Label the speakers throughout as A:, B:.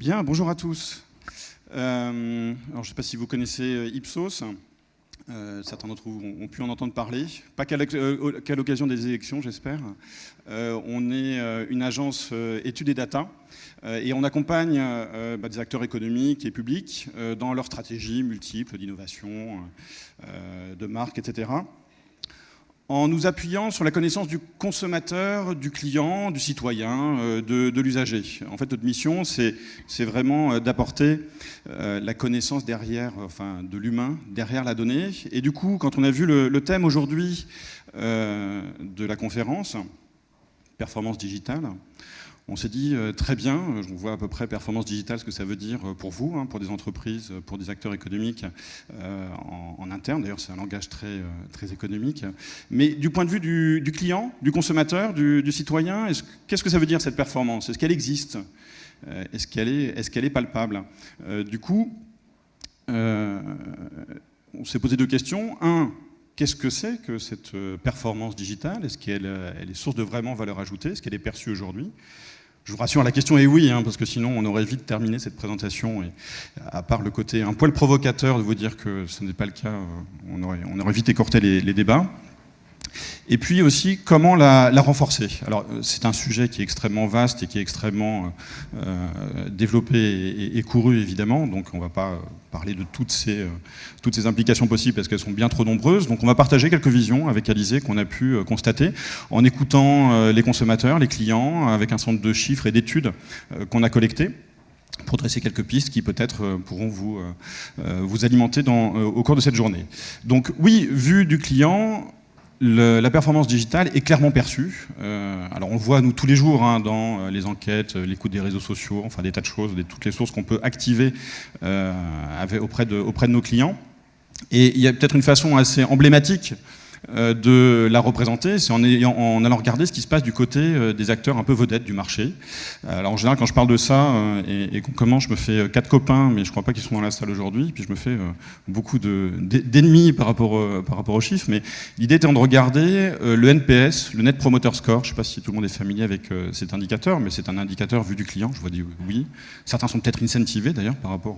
A: Bien, bonjour à tous. Euh, je ne sais pas si vous connaissez euh, Ipsos. Euh, certains d'entre vous ont, pu en entendre parler, pas qu'à l'occasion des élections, j'espère. on est une agence études et data et on accompagne bah, des acteurs économiques et publics dans leurs stratégies multiples d'innovation, de marque, etc en nous appuyant sur la connaissance du consommateur, du client, du citoyen, euh, de, l'usager. En fait, notre mission, c'est vraiment euh, d'apporter euh, la connaissance derrière, enfin, de l'humain derrière la donnée. Et du coup, quand on a vu le, thème aujourd'hui de la conférence, performance digitale, on s'est dit euh, très bien, euh, on voit à peu près performance digitale ce que ça veut dire euh, pour vous, hein, pour des entreprises, pour des acteurs économiques en, interne. D'ailleurs, c'est un langage très, économique. Mais du point de vue du, client, du consommateur, du, citoyen, qu'est-ce que ça veut dire cette performance? Est-ce qu'elle existe? Est-ce qu'elle est, est, qu'elle est, palpable? Du coup, on s'est posé deux questions. Un, Qu'est-ce que c'est que cette performance digitale? Est-ce qu'elle est source de vraiment valeur ajoutée? Est-ce qu'elle est perçue aujourd'hui? Je vous rassure, la question est oui, hein, parce que sinon on aurait vite terminé cette présentation. Et à part le côté un poil provocateur de vous dire que ce n'est pas le cas, euh, on aurait, on aurait vite écorté les débats. Et puis aussi, comment la, renforcer? Alors, euh, c'est un sujet qui est extrêmement vaste et qui est extrêmement euh, développé et, couru, évidemment. Donc, on ne va pas parler de toutes ces, euh, toutes ces implications possibles parce qu'elles sont bien trop nombreuses. Donc, on va partager quelques visions avec Alizé qu'on a pu constater en écoutant les consommateurs, les clients, avec un centre de chiffres et d'études qu'on a collectés pour dresser quelques pistes qui peut-être pourront vous, vous alimenter au cours de cette journée. Donc oui, vu du client, la performance digitale est clairement perçue. Euh, alors on le voit nous tous les jours hein, dans euh, les enquêtes, euh, l'écoute des réseaux sociaux, enfin des tas de choses, toutes les sources qu'on peut activer auprès, de, auprès de nos clients. Et il y a peut-être une façon assez emblématique de la représenter, c'est en, allant regarder ce qui se passe du côté euh, des acteurs un peu vedettes du marché. Euh, alors en général, quand je parle de ça et, qu'on commence, je me fais quatre copains, mais je crois pas qu'ils sont dans la salle aujourd'hui, puis je me fais beaucoup d'ennemis par, rapport, par rapport aux chiffres, mais l'idée étant de regarder le NPS, le Net Promoter Score, je sais pas si tout le monde est familier avec cet indicateur, mais c'est un indicateur vu du client, je vois dire oui. Certains sont peut-être incentivés d'ailleurs par rapport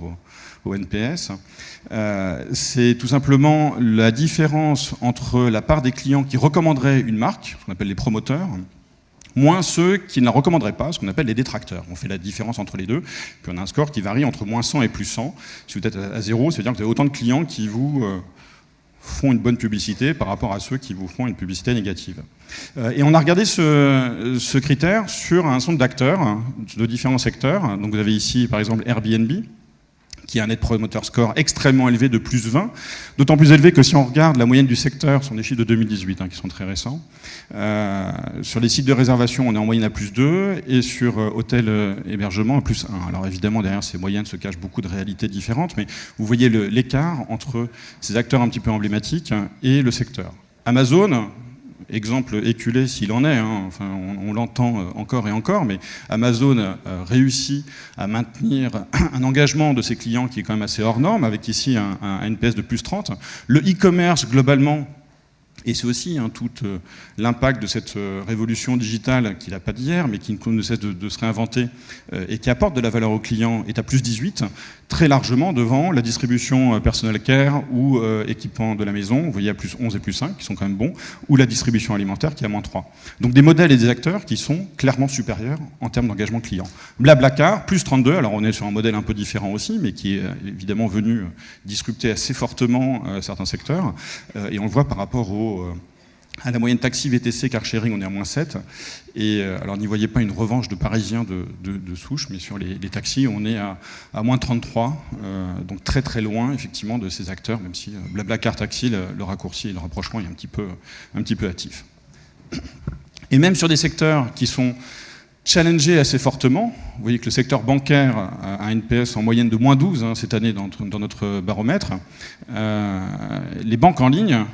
A: au NPS. c'est tout simplement la différence entre la part des clients qui recommanderaient une marque, ce qu'on appelle les promoteurs, moins ceux qui ne la recommanderaient pas, ce qu'on appelle les détracteurs. On fait la différence entre les deux, puis on a un score qui varie entre moins 100 et plus 100. Si vous êtes à zéro, ça veut dire que vous avez autant de clients qui vous euh, font une bonne publicité par rapport à ceux qui vous font une publicité négative. Euh, et on a regardé ce, critère sur un ensemble d'acteurs de différents secteurs. Donc vous avez ici par exemple Airbnb, qui a un net promoter score extrêmement élevé de plus 20, d'autant plus élevé que si on regarde la moyenne du secteur, ce sont des chiffres de 2018 hein, qui sont très récents, euh, sur les sites de réservation on est en moyenne à plus 2 et sur euh, hôtel euh, à plus 1. Alors évidemment derrière ces moyennes se cachent beaucoup de réalités différentes, mais vous voyez l'écart entre ces acteurs un petit peu emblématiques et le secteur. Amazon, exemple éculé s'il en est, hein, enfin, on, l'entend euh, encore et encore, mais Amazon euh, réussit à maintenir un engagement de ses clients qui est quand même assez hors norme, avec ici un, NPS de plus 30. Le e-commerce, globalement, et c'est aussi hein, tout euh, l'impact de cette révolution digitale qui n'a pas d'hier, mais qui ne cesse de, se réinventer et qui apporte de la valeur aux clients, est à plus 18, très largement devant la distribution personnel care ou équipement de la maison, vous voyez à plus 11 et plus 5, qui sont quand même bons, ou la distribution alimentaire qui est à moins 3. Donc des modèles et des acteurs qui sont clairement supérieurs en termes d'engagement client. Blablacar, plus 32, alors on est sur un modèle un peu différent aussi, mais qui est évidemment venu disrupter assez fortement certains secteurs, et on le voit par rapport au euh, à la moyenne taxi, VTC, car sharing, on est à moins 7. Et euh, alors n'y voyez pas une revanche de Parisiens de, souche, mais sur les, taxis, on est à, moins 33, euh, donc très très loin effectivement de ces acteurs, même si Blablacar Taxi, le, raccourci et le rapprochement est un petit peu, un petit peu hâtif. Et même sur des secteurs qui sont challengés assez fortement, vous voyez que le secteur bancaire a un NPS en moyenne de moins 12 hein, cette année dans notre baromètre, les banques en ligne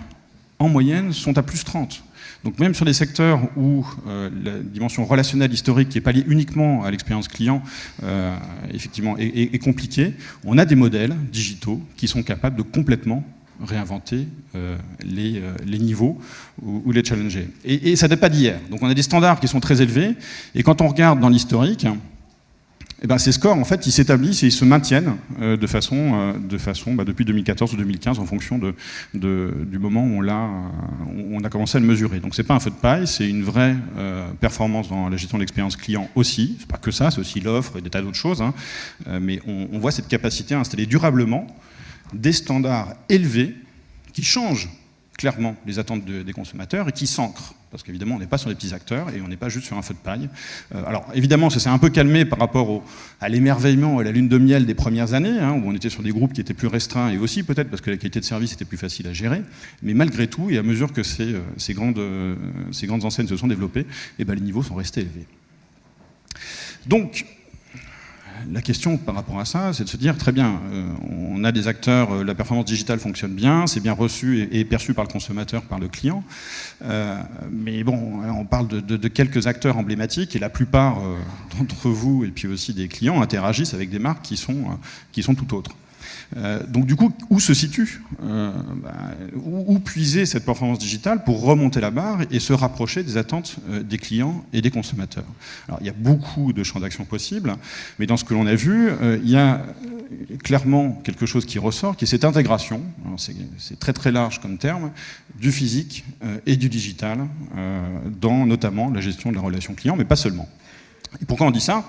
A: en moyenne, sont à plus 30. Donc même sur des secteurs où euh, la dimension relationnelle historique, qui n'est pas liée uniquement à l'expérience client, euh, effectivement, est, compliquée, on a des modèles digitaux qui sont capables de complètement réinventer euh, les, niveaux ou, les challenger. Et, et ça date pas d'hier. Donc on a des standards qui sont très élevés, et quand on regarde dans l'historique, eh ben, ces scores, en fait, ils s'établissent et ils se maintiennent euh, de façon, euh, de façon bah, depuis 2014 ou 2015 en fonction de, du moment où on, a, on a commencé à le mesurer. Donc c'est pas un feu de paille, c'est une vraie euh, performance dans la gestion de l'expérience client aussi. C'est pas que ça, c'est aussi l'offre et des tas d'autres choses. Hein. mais on voit cette capacité à installer durablement des standards élevés qui changent clairement les attentes des consommateurs et qui s'ancrent. Parce qu'évidemment, on n'est pas sur des petits acteurs et on n'est pas juste sur un feu de paille. Euh, alors évidemment, ça s'est un peu calmé par rapport à l'émerveillement et à la lune de miel des premières années, hein, où on était sur des groupes qui étaient plus restreints et aussi peut-être parce que la qualité de service était plus facile à gérer. Mais malgré tout, et à mesure que ces, euh, ces, grandes, euh, ces grandes enseignes se sont développées, eh ben, les niveaux sont restés élevés. Donc, la question par rapport à ça, c'est de se dire, très bien, euh, on a des acteurs, euh, la performance digitale fonctionne bien, c'est bien reçu et, perçu par le consommateur, par le client, euh, mais bon, on parle de, quelques acteurs emblématiques et la plupart d'entre vous et puis aussi des clients interagissent avec des marques qui sont, qui sont tout autres. Euh, donc du coup, où se situe euh, bah, où, puiser cette performance digitale pour remonter la barre et se rapprocher des attentes euh, des clients et des consommateurs? Alors il y a beaucoup de champs d'action possibles, mais dans ce que l'on a vu, il y a clairement quelque chose qui ressort, qui est cette intégration, c'est très très large comme terme, du physique et du digital, dans notamment la gestion de la relation client, mais pas seulement. Pourquoi on dit ça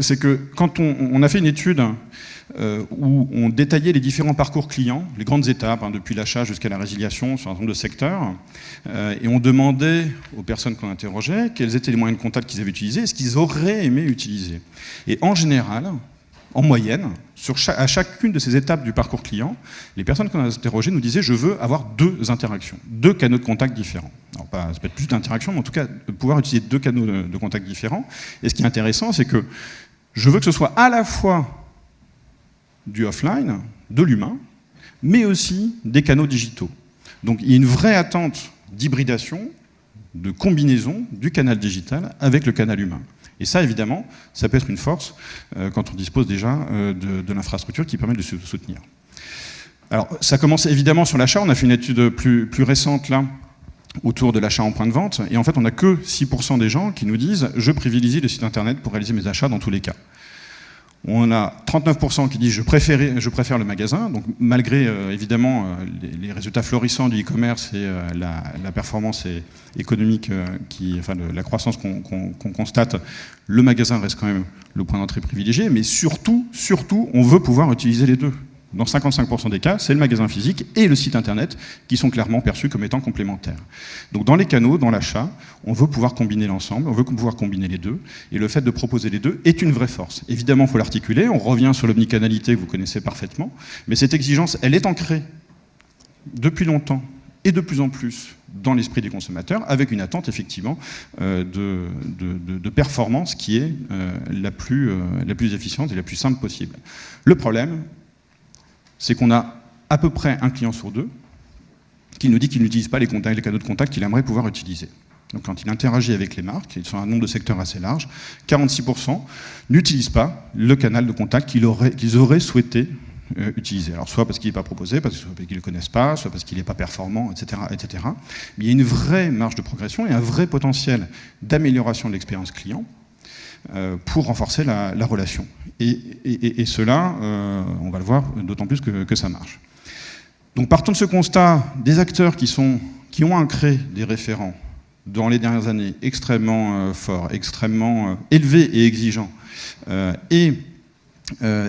A: C'est que quand on, a fait une étude euh, où on détaillait les différents parcours clients, les grandes étapes, hein, depuis l'achat jusqu'à la résiliation sur un certain nombre de secteurs, euh, et on demandait aux personnes qu'on interrogeait quels étaient les moyens de contact qu'ils avaient utilisés et ce qu'ils auraient aimé utiliser. Et en général, en moyenne, à chacune de ces étapes du parcours client, les personnes qu'on a interrogées nous disaient « je veux avoir deux interactions, deux canaux de contact différents ». Alors, pas, ça peut être plus d'interactions, mais en tout cas, pouvoir utiliser deux canaux de contact différents. Et ce qui est intéressant, c'est que je veux que ce soit à la fois du offline, de l'humain, mais aussi des canaux digitaux. Donc il y a une vraie attente d'hybridation, de combinaison du canal digital avec le canal humain. Et ça, évidemment, ça peut être une force euh, quand on dispose déjà euh, de, l'infrastructure qui permet de se soutenir. Alors, ça commence évidemment sur l'achat. On a fait une étude plus, plus récente là, autour de l'achat en point de vente. Et en fait, on n'a que 6% des gens qui nous disent « je privilégie le site internet pour réaliser mes achats dans tous les cas ». On a 39% qui disent je préfère, le magasin, donc malgré euh, évidemment euh, les, résultats florissants du e-commerce et euh, la, performance économique, enfin la croissance qu'on constate, le magasin reste quand même le point d'entrée privilégié, mais surtout, surtout, on veut pouvoir utiliser les deux dans 55% des cas, c'est le magasin physique et le site internet qui sont clairement perçus comme étant complémentaires. Donc dans les canaux, dans l'achat, on veut pouvoir combiner l'ensemble, on veut pouvoir combiner les deux, et le fait de proposer les deux est une vraie force. Évidemment, il faut l'articuler, on revient sur l'omnicanalité que vous connaissez parfaitement, mais cette exigence, elle est ancrée depuis longtemps et de plus en plus dans l'esprit des consommateurs, avec une attente effectivement euh, de, performance qui est euh, la, plus, euh, la plus efficiente et la plus simple possible. Le problème, c'est qu'on a à peu près un client sur deux qui nous dit qu'il n'utilise pas les, canaux de contact qu'il aimerait pouvoir utiliser. Donc quand il interagit avec les marques, ils sont un nombre de secteurs assez large, 46% n'utilisent pas le canal de contact qu'ils auraient, souhaité euh, utiliser. Alors soit parce qu'il n'est pas proposé, parce qu'ils ne le connaissent pas, soit parce qu'il n'est pas performant, etc., etc. Mais il y a une vraie marge de progression et un vrai potentiel d'amélioration de l'expérience client pour renforcer la, relation. Et, cela, euh, on va le voir d'autant plus que, ça marche. Donc partant de ce constat, des acteurs qui, sont, qui ont ancré des référents dans les dernières années extrêmement euh, forts, extrêmement élevés et exigeants, et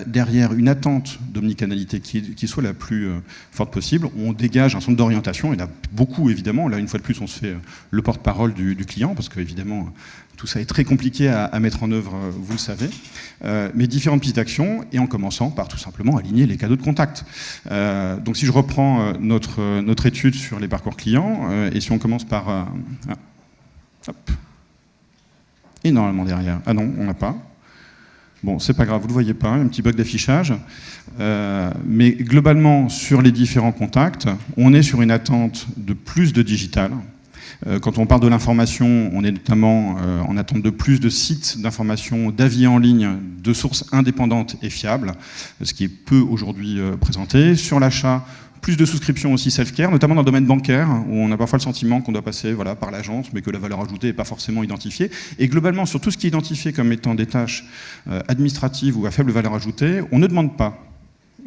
A: derrière une attente d'omnicanalité qui, soit la plus forte possible, on dégage un centre d'orientation, il y en a beaucoup évidemment, là une fois de plus on se fait le porte-parole du, client, parce que évidemment tout ça est très compliqué à, mettre en œuvre, euh, vous le savez. Euh, mais différentes petites actions, et en commençant par tout simplement aligner les cadeaux de contact. Euh, donc si je reprends notre, étude sur les parcours clients, et si on commence par... Ah, hop. Et derrière. Ah non, on n'a pas. Bon, c'est pas grave, vous le voyez pas, un petit bug d'affichage. mais globalement, sur les différents contacts, on est sur une attente de plus de digital, euh, quand on parle de l'information, on est notamment euh, en attente de plus de sites d'information, d'avis en ligne, de sources indépendantes et fiables, ce qui est peu aujourd'hui euh, présenté. Sur l'achat, plus de souscriptions aussi self-care, notamment dans le domaine bancaire, où on a parfois le sentiment qu'on doit passer par l'agence, mais que la valeur ajoutée n'est pas forcément identifiée. Et globalement, sur tout ce qui est identifié comme étant des tâches euh, administratives ou à faible valeur ajoutée, on ne demande pas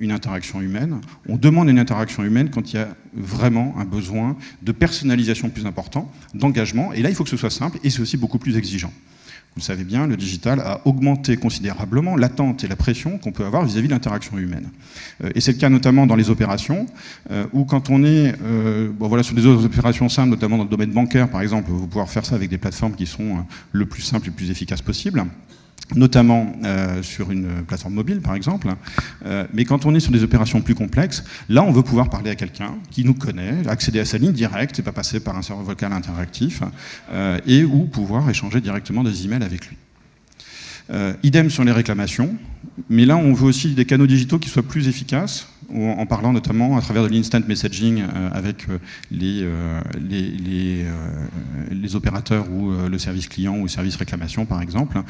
A: une interaction humaine, on demande une interaction humaine quand il y a vraiment un besoin de personnalisation plus important, d'engagement, et là il faut que ce soit simple, et c'est aussi beaucoup plus exigeant. Vous le savez bien, le digital a augmenté considérablement l'attente et la pression qu'on peut avoir vis-à-vis de l'interaction humaine. Euh, et c'est le cas notamment dans les opérations, euh, où quand on est euh, voilà, sur des opérations simples, notamment dans le domaine bancaire par exemple, vous pouvoir faire ça avec des plateformes qui sont le plus simples et le plus efficaces possible notamment euh, sur une plateforme mobile par exemple, euh, mais quand on est sur des opérations plus complexes, là on veut pouvoir parler à quelqu'un qui nous connaît, accéder à sa ligne directe et pas passer par un serveur vocal interactif, euh, et ou pouvoir échanger directement des emails avec lui. idem sur les réclamations, mais là on veut aussi des canaux digitaux qui soient plus efficaces, en parlant notamment à travers de l'instant messaging euh, avec euh, euh, les, opérateurs ou le service client ou le service réclamation par exemple,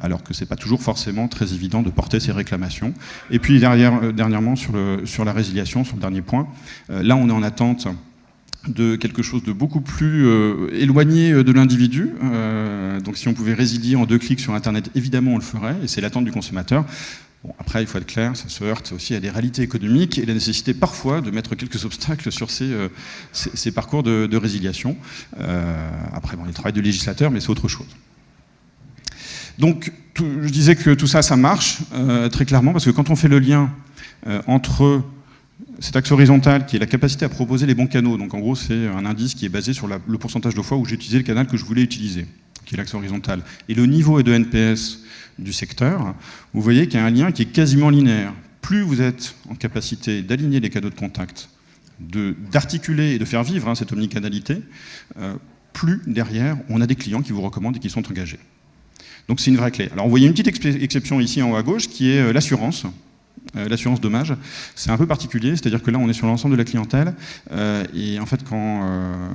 A: alors que c'est pas toujours forcément très évident de porter ces réclamations. Et puis dernièrement sur la résiliation, sur le dernier point, là on est en attente de quelque chose de beaucoup plus éloigné de l'individu. donc si on pouvait résilier en deux clics sur Internet, évidemment on le ferait, et c'est l'attente du consommateur après, il faut être clair, ça se heurte aussi à des réalités économiques et la nécessité parfois de mettre quelques obstacles sur ces, euh, parcours de, résiliation. Euh, après, bon, il y a le travail de législateur, mais c'est autre chose. Donc, je disais que tout ça, ça marche euh, très clairement, parce que quand on fait le lien entre cet axe horizontal qui est la capacité à proposer les bons canaux, donc en gros c'est un indice qui est basé sur le pourcentage de fois où j'ai utilisé le canal que je voulais utiliser, qui est l'axe horizontal, et le niveau de NPS du secteur, vous voyez qu'il y a un lien qui est quasiment linéaire. Plus vous êtes en capacité d'aligner les canaux de contact, d'articuler et de faire vivre hein, cette omnicanalité, euh, plus derrière, on a des clients qui vous recommandent et qui sont engagés. Donc c'est une vraie clé. Alors vous voyez une petite exception ici en haut à gauche qui est euh, l'assurance. Euh, l'assurance dommage, c'est un peu particulier, c'est-à-dire que là on est sur l'ensemble de la clientèle, euh, et en fait quand, euh,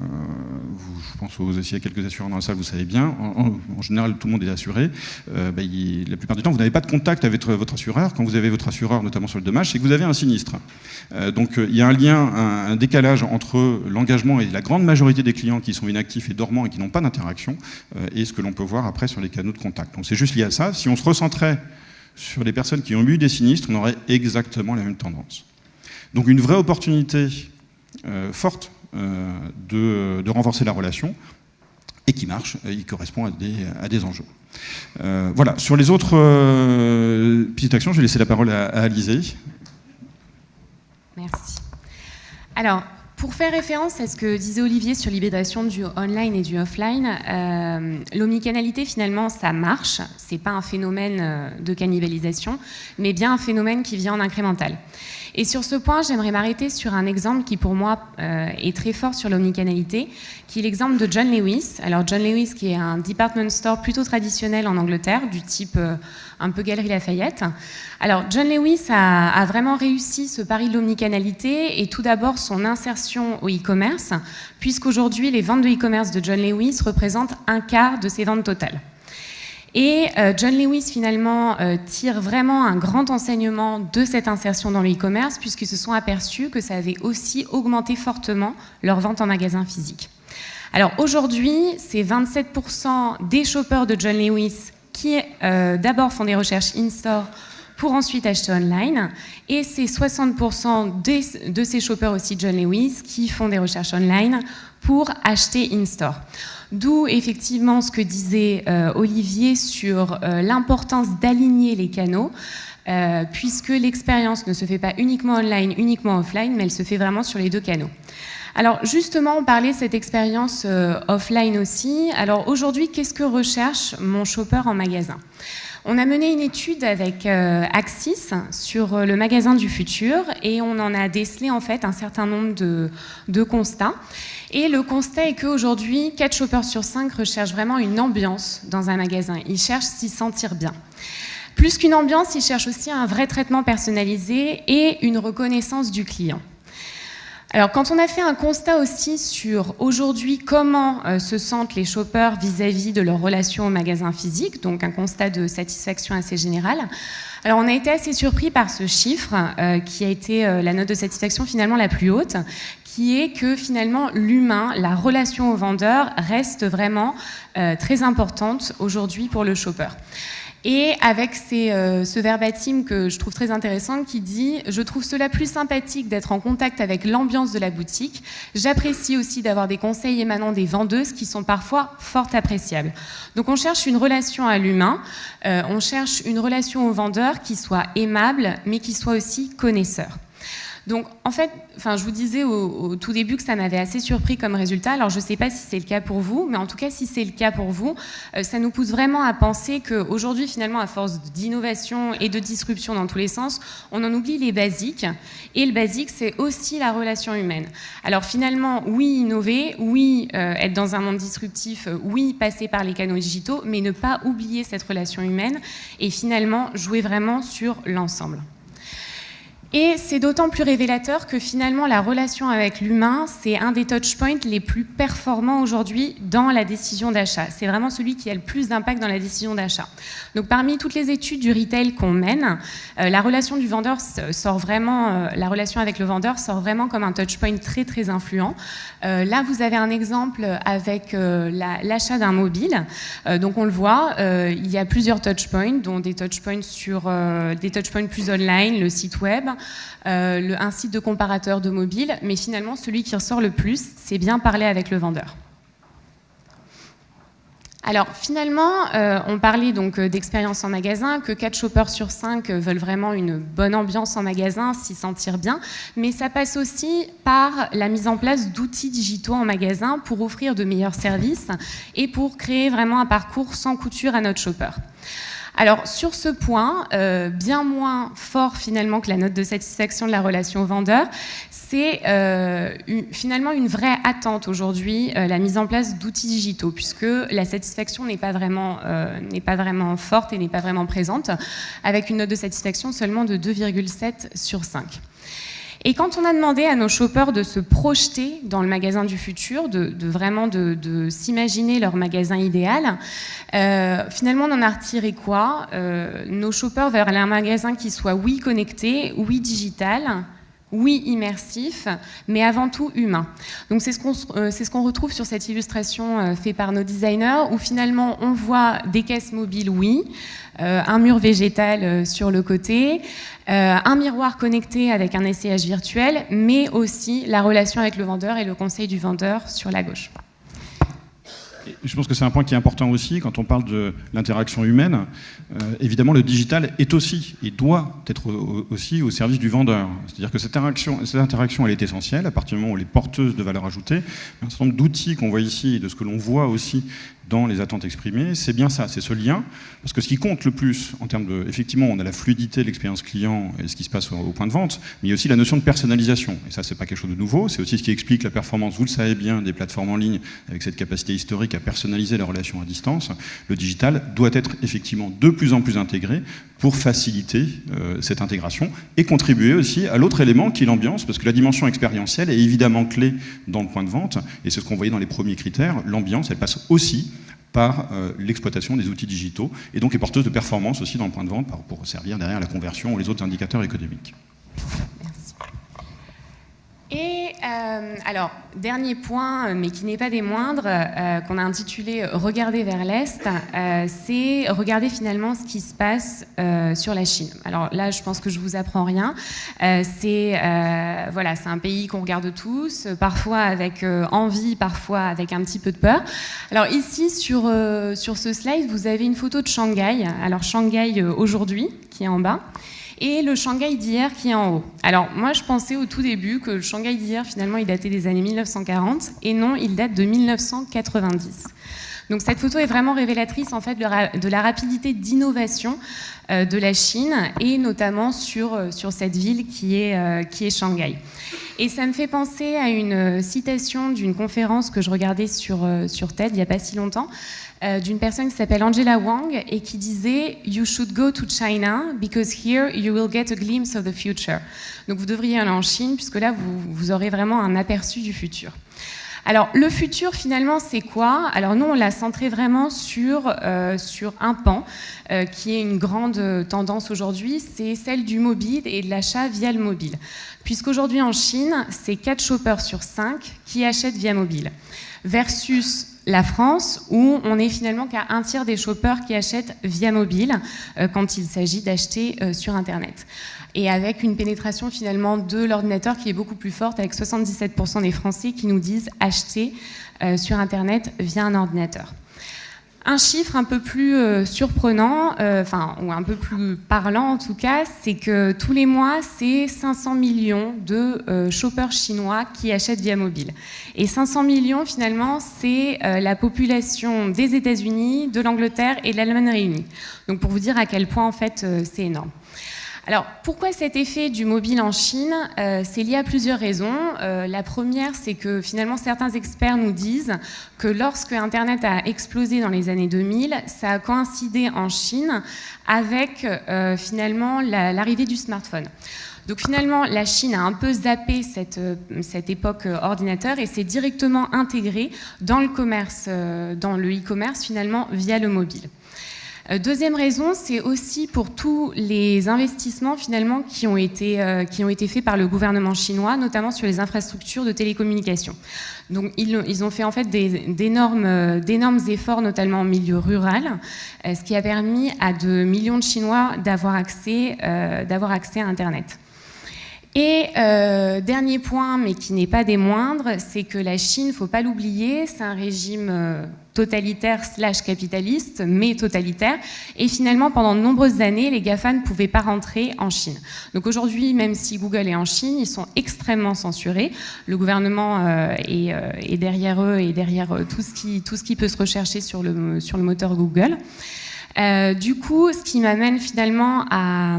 A: vous, je pense que vous aussi à quelques assureurs dans la salle, vous savez bien, en, général tout le monde est assuré, bah, la plupart du temps vous n'avez pas de contact avec votre, assureur, quand vous avez votre assureur notamment sur le dommage, c'est que vous avez un sinistre. donc il y a un lien, un, décalage entre l'engagement et la grande majorité des clients qui sont inactifs et dormants et qui n'ont pas d'interaction, et ce que l'on peut voir après sur les canaux de contact. Donc c'est juste lié à ça, si on se recentrait sur les personnes qui ont eu des sinistres, on aurait exactement la même tendance. Donc une vraie opportunité euh, forte euh, de, renforcer la relation et qui marche, qui correspond à des, enjeux. Euh, voilà, sur les autres petites actions, je vais laisser la parole à, à Alizé.
B: Merci. Alors, pour faire référence à ce que disait Olivier sur l'hybridation du online et du offline, euh, l'omnicanalité finalement ça marche, c'est pas un phénomène euh, de cannibalisation, mais bien un phénomène qui vient en incrémental. Et sur ce point, j'aimerais m'arrêter sur un exemple qui pour moi euh, est très fort sur l'omnicanalité, qui est l'exemple de John Lewis. Alors John Lewis qui est un department store plutôt traditionnel en Angleterre, du type euh, un peu Galerie Lafayette. Alors John Lewis a, a vraiment réussi ce pari de l'omnicanalité et tout d'abord son insertion au e-commerce, puisqu'aujourd'hui les ventes de e-commerce de John Lewis représentent un quart de ses ventes totales. Et euh, John Lewis, finalement, euh, tire vraiment un grand enseignement de cette insertion dans le e-commerce, puisqu'ils se sont aperçus que ça avait aussi augmenté fortement leur vente en magasin physique. Alors aujourd'hui, c'est 27% des shoppers de John Lewis qui euh, d'abord font des recherches in-store pour ensuite acheter online. Et c'est 60% de ces shoppers aussi John Lewis qui font des recherches online pour acheter in-store. D'où effectivement ce que disait euh, Olivier sur euh, l'importance d'aligner les canaux. Euh, puisque l'expérience ne se fait pas uniquement online, uniquement offline, mais elle se fait vraiment sur les deux canaux. Alors justement, on parlait de cette expérience offline aussi. Alors aujourd'hui, qu'est-ce que recherche mon shopper en magasin? On a mené une étude avec Axis sur le magasin du futur et on en a décelé en fait un certain nombre de, de constats. Et le constat est qu'aujourd'hui, 4 shoppers sur 5 recherchent vraiment une ambiance dans un magasin. Ils cherchent s'y sentir bien. Plus qu'une ambiance, ils cherchent aussi un vrai traitement personnalisé et une reconnaissance du client. Alors, quand on a fait un constat aussi sur aujourd'hui comment euh, se sentent les shoppers vis-à-vis de leur relation au magasin physique, donc un constat de satisfaction assez général, alors on a été assez surpris par ce chiffre euh, qui a été euh, la note de satisfaction finalement la plus haute, qui est que finalement l'humain, la relation au vendeur reste vraiment très importante aujourd'hui pour le shopper. Et avec euh, ce verbatim que je trouve très intéressant qui dit « Je trouve cela plus sympathique d'être en contact avec l'ambiance de la boutique. J'apprécie aussi d'avoir des conseils émanant des vendeuses qui sont parfois fort appréciables. » Donc on cherche une relation à l'humain, euh, on cherche une relation au vendeur qui soit aimable, mais qui soit aussi connaisseur. Donc, en fait, je vous disais au, tout début que ça m'avait assez surpris comme résultat. Alors, je ne sais pas si c'est le cas pour vous, mais en tout cas, si c'est le cas pour vous, euh, ça nous pousse vraiment à penser qu'aujourd'hui, finalement, à force d'innovation et de disruption dans tous les sens, on en oublie les basiques. Et le basique, c'est aussi la relation humaine. Alors, finalement, oui, innover, oui, euh, être dans un monde disruptif, euh, oui, passer par les canaux digitaux, mais ne pas oublier cette relation humaine et finalement jouer vraiment sur l'ensemble. Et c'est d'autant plus révélateur que finalement la relation avec l'humain, c'est un des touchpoints les plus performants aujourd'hui dans la décision d'achat. C'est vraiment celui qui a le plus d'impact dans la décision d'achat. Donc parmi toutes les études du retail qu'on mène, euh, la relation du vendeur sort vraiment, euh, la relation avec le vendeur sort vraiment comme un touchpoint très très influent. Euh, là, vous avez un exemple avec l'achat d'un mobile. donc on le voit, il y a plusieurs touchpoints, dont des touchpoints sur des touchpoints plus online, le site web. Euh, un site de comparateur de mobile, mais finalement, celui qui ressort le plus, c'est bien parler avec le vendeur. Alors finalement, euh, on parlait donc euh, d'expérience en magasin, que 4 shoppers sur 5 veulent vraiment une bonne ambiance en magasin, s'y sentir bien, mais ça passe aussi par la mise en place d'outils digitaux en magasin pour offrir de meilleurs services et pour créer vraiment un parcours sans couture à notre shopper. Alors sur ce point, euh, bien moins fort finalement que la note de satisfaction de la relation vendeur, c'est euh, finalement une vraie attente aujourd'hui, euh, la mise en place d'outils digitaux, puisque la satisfaction n'est pas, vraiment, n'est pas vraiment forte et n'est pas vraiment présente, avec une note de satisfaction seulement de 2,7 sur 5. Et quand on a demandé à nos shoppers de se projeter dans le magasin du futur, de, vraiment de, s'imaginer leur magasin idéal, euh, finalement on en a retiré quoi? Euh, Nos shoppers veulent un magasin qui soit oui connecté, oui digital, oui immersif, mais avant tout humain. Donc c'est ce qu'on euh, ce retrouve sur cette illustration euh, faite par nos designers, où finalement on voit des caisses mobiles, oui, euh, un mur végétal sur le côté, un miroir connecté avec un essayage virtuel, mais aussi la relation avec le vendeur et le conseil du vendeur sur la gauche.
A: Je pense que c'est un point qui est important aussi quand on parle de l'interaction humaine. Euh, évidemment, le digital est aussi et doit être aussi au service du vendeur. C'est-à-dire que cette interaction, cette interaction, elle est essentielle à partir du moment où elle est porteuse de valeur ajoutée. Un certain nombre d'outils qu'on voit ici et de ce que l'on voit aussi dans les attentes exprimées, c'est bien ça, c'est ce lien. Parce que ce qui compte le plus en termes de... Effectivement, on a la fluidité de l'expérience client et ce qui se passe au, point de vente, mais il y a aussi la notion de personnalisation. Et ça, c'est pas quelque chose de nouveau, c'est aussi ce qui explique la performance, vous le savez bien, des plateformes en ligne avec cette capacité historique à personnaliser la relation à distance. Le digital doit être effectivement de plus en plus intégré pour faciliter euh, cette intégration et contribuer aussi à l'autre élément qui est l'ambiance, parce que la dimension expérientielle est évidemment clé dans le point de vente, et c'est ce qu'on voyait dans les premiers critères, l'ambiance, elle passe aussi par euh, l'exploitation des outils digitaux, et donc est porteuse de performance aussi dans le point de vente pour servir derrière la conversion ou les autres indicateurs économiques.
B: Et euh, alors, dernier point, mais qui n'est pas des moindres, euh, qu'on a intitulé Regarder vers l'Est, euh, c'est regarder finalement ce qui se passe sur la Chine. Alors là, je pense que je vous apprends rien. c'est voilà, un pays qu'on regarde tous, parfois avec envie, parfois avec un petit peu de peur. Alors ici, sur, sur ce slide, vous avez une photo de Shanghai. Alors Shanghai aujourd'hui, qui est en bas et le Shanghai d'hier qui est en haut. Alors moi je pensais au tout début que le Shanghai d'hier finalement il datait des années 1940 et non il date de 1990. Donc cette photo est vraiment révélatrice en fait de la rapidité d'innovation euh, de la Chine et notamment sur, euh, sur cette ville qui est, euh, qui est Shanghai. Et ça me fait penser à une citation d'une conférence que je regardais sur, sur TED il n'y a pas si longtemps, d'une personne qui s'appelle Angela Wang et qui disait You should go to China because here you will get a glimpse of the future. Donc vous devriez aller en Chine puisque là vous, vous aurez vraiment un aperçu du futur. Alors, le futur, finalement, c'est quoi? Alors, nous, on l'a centré vraiment sur, euh, sur un pan, euh, qui est une grande tendance aujourd'hui, c'est celle du mobile et de l'achat via le mobile. Puisqu'aujourd'hui, en Chine, c'est 4 shoppers sur 5 qui achètent via mobile, versus la France, où on est finalement qu'à un tiers des shoppers qui achètent via mobile euh, quand il s'agit d'acheter sur Internet et avec une pénétration finalement de l'ordinateur qui est beaucoup plus forte, avec 77% des Français qui nous disent acheter euh, sur Internet via un ordinateur. Un chiffre un peu plus euh, surprenant, euh, enfin, ou un peu plus parlant en tout cas, c'est que tous les mois, c'est 500 millions de shoppers chinois qui achètent via mobile. Et 500 millions, finalement, c'est la population des États-Unis, de l'Angleterre et de l'Allemagne réunis. Donc pour vous dire à quel point, en fait, c'est énorme. Alors, pourquoi cet effet du mobile en Chine? Euh, C'est lié à plusieurs raisons. Euh, la première, c'est que finalement, certains experts nous disent que lorsque Internet a explosé dans les années 2000, ça a coïncidé en Chine avec euh, finalement l'arrivée du smartphone. Donc finalement, la Chine a un peu zappé cette, cette époque ordinateur et s'est directement intégrée dans le commerce, dans le e-commerce finalement via le mobile. Euh, deuxième raison, c'est aussi pour tous les investissements finalement qui ont été, euh, qui ont été faits par le gouvernement chinois, notamment sur les infrastructures de télécommunications. Donc ils, ont fait en fait d'énormes efforts, notamment en milieu rural, euh, ce qui a permis à de millions de Chinois d'avoir accès, accès à Internet. Et euh, dernier point, mais qui n'est pas des moindres, c'est que la Chine, il ne faut pas l'oublier, c'est un régime euh, totalitaire slash capitaliste, mais totalitaire. Et finalement, pendant de nombreuses années, les GAFA ne pouvaient pas rentrer en Chine. Donc aujourd'hui, même si Google est en Chine, ils sont extrêmement censurés. Le gouvernement euh, est, derrière eux et derrière tout ce, qui, tout ce qui peut se rechercher sur le moteur Google. Euh, du coup, ce qui m'amène finalement à,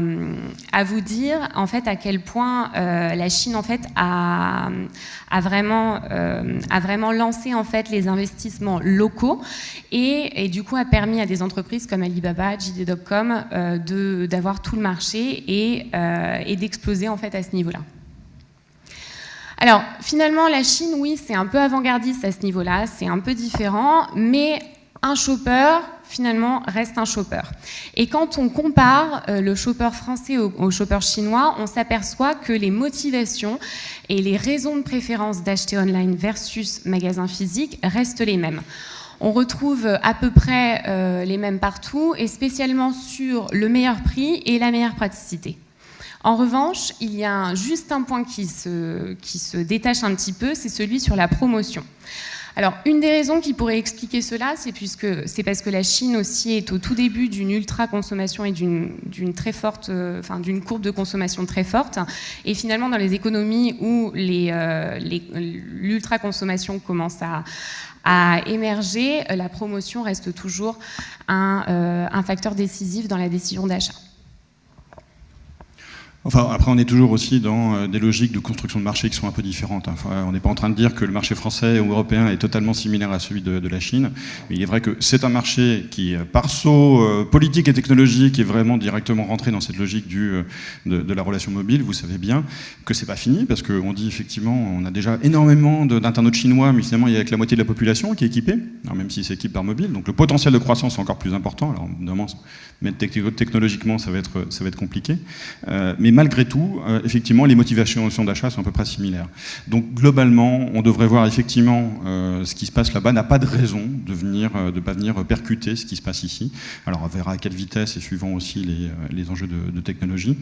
B: vous dire en fait à quel point euh, la Chine en fait a, vraiment, euh, a vraiment lancé en fait les investissements locaux et, du coup a permis à des entreprises comme Alibaba, JD.com d'avoir tout le marché et, et d'exploser en fait à ce niveau-là. Alors finalement, la Chine, oui, c'est un peu avant-gardiste à ce niveau-là, c'est un peu différent, mais un shopper, finalement, reste un shopper. Et quand on compare euh, le shopper français au, shopper chinois, on s'aperçoit que les motivations et les raisons de préférence d'acheter online versus magasin physique restent les mêmes. On retrouve à peu près euh, les mêmes partout, et spécialement sur le meilleur prix et la meilleure praticité. En revanche, il y a juste un point qui se détache un petit peu, c'est celui sur la promotion. Alors, une des raisons qui pourrait expliquer cela, c'est parce que la Chine aussi est au tout début d'une ultra consommation et euh, d'une courbe de consommation très forte. Et finalement, dans les économies où euh, l'ultra consommation commence à, émerger, la promotion reste toujours euh, un facteur décisif dans la décision d'achat.
A: Enfin, après, on est toujours aussi dans euh, des logiques de construction de marché qui sont un peu différentes. Hein. On n'est pas en train de dire que le marché français ou européen est totalement similaire à celui de, la Chine, mais il est vrai que c'est un marché qui, euh, par saut euh, politique et technologique, est vraiment directement rentré dans cette logique de, la relation mobile. Vous savez bien que c'est pas fini, parce qu'on dit effectivement, on a déjà énormément d'internautes chinois, mais finalement, il y a que la moitié de la population qui est équipée, même s'ils s'équipent par mobile. Donc le potentiel de croissance est encore plus important. Alors, évidemment, technologiquement, ça va être, ça va être compliqué. mais malgré tout, euh, effectivement, les motivations d'achat sont à peu près similaires. Donc globalement, on devrait voir effectivement euh, ce qui se passe là-bas n'a pas de raison de venir, euh, pas venir percuter ce qui se passe ici. Alors on verra à quelle vitesse et suivant aussi les, enjeux de, technologie,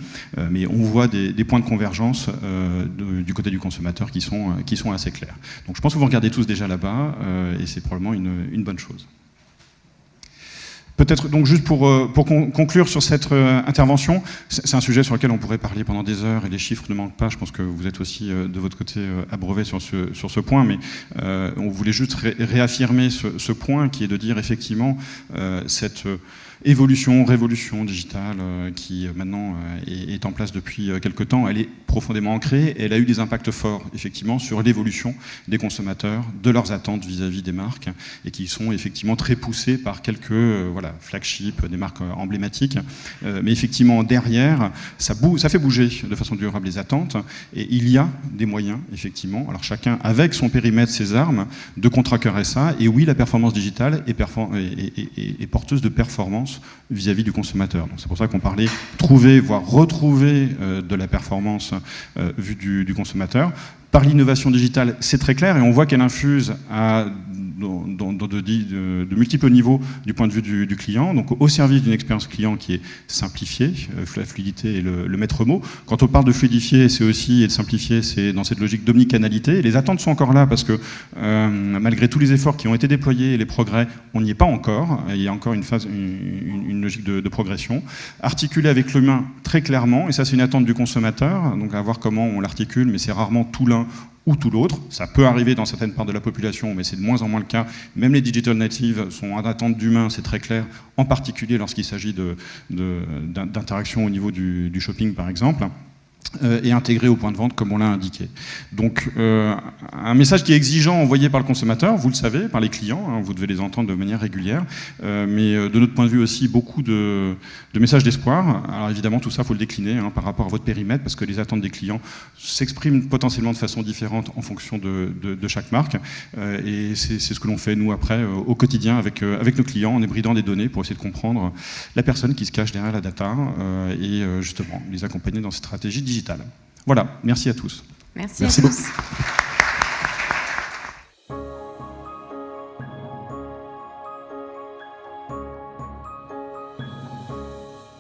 A: mais on voit des, points de convergence du côté du consommateur qui sont assez clairs. Donc je pense que vous regardez tous déjà là-bas et c'est probablement une bonne chose. Peut-être donc juste pour, euh, pour conclure sur cette euh, intervention, c'est un sujet sur lequel on pourrait parler pendant des heures et les chiffres ne manquent pas. Je pense que vous êtes aussi euh, de votre côté abreuvé sur ce, sur ce point, mais on voulait juste réaffirmer ce, ce, point qui est de dire effectivement cette évolution, révolution digitale euh, qui euh, maintenant euh, est, en place depuis quelques temps, elle est profondément ancrée. Et elle a eu des impacts forts effectivement sur l'évolution des consommateurs, de leurs attentes vis-à-vis des marques et qui sont effectivement très poussés par quelques voilà, flagships, des marques emblématiques. mais effectivement derrière, ça, ça fait bouger de façon durable les attentes et il y a des moyens effectivement, alors chacun avec son périmètre, ses armes, de contracter ça et oui la performance digitale est porteuse de performance vis-à-vis du consommateur. C'est pour ça qu'on parlait trouver, voire retrouver euh, de la performance euh, vue du, consommateur. Par l'innovation digitale, c'est très clair et on voit qu'elle infuse de, multiples niveaux du point de vue du, client, donc au service d'une expérience client qui est simplifiée, euh, la fluidité est le, maître mot. Quand on parle de fluidifier, c'est aussi, et de simplifier, c'est dans cette logique d'omnicanalité. Les attentes sont encore là parce que euh, malgré tous les efforts qui ont été déployés et les progrès, on n'y est pas encore. Il y a encore une, phase, logique de, progression. Articulé avec l'humain très clairement, et ça c'est une attente du consommateur, donc à voir comment on l'articule, mais c'est rarement tout l'un ou tout l'autre. Ça peut arriver dans certaines parts de la population, mais c'est de moins en moins le cas. Même les digital natives sont en attente d'humains, c'est très clair, en particulier lorsqu'il s'agit d'interaction au niveau du shopping, par exemple. Euh, et intégré au point de vente comme on l'a indiqué. Donc euh, un message qui est exigeant envoyé par le consommateur, vous le savez, par les clients, hein, vous devez les entendre de manière régulière, euh, mais de notre point de vue aussi beaucoup de, messages d'espoir. Alors évidemment tout ça il faut le décliner hein, par rapport à votre périmètre parce que les attentes des clients s'expriment potentiellement de façon différente en fonction de, chaque marque et c'est ce que l'on fait nous après au quotidien avec, avec nos clients en hybridant des données pour essayer de comprendre la personne qui se cache derrière la data et justement les accompagner dans cette stratégie digitale. Voilà, merci à tous.
B: Merci, à tous.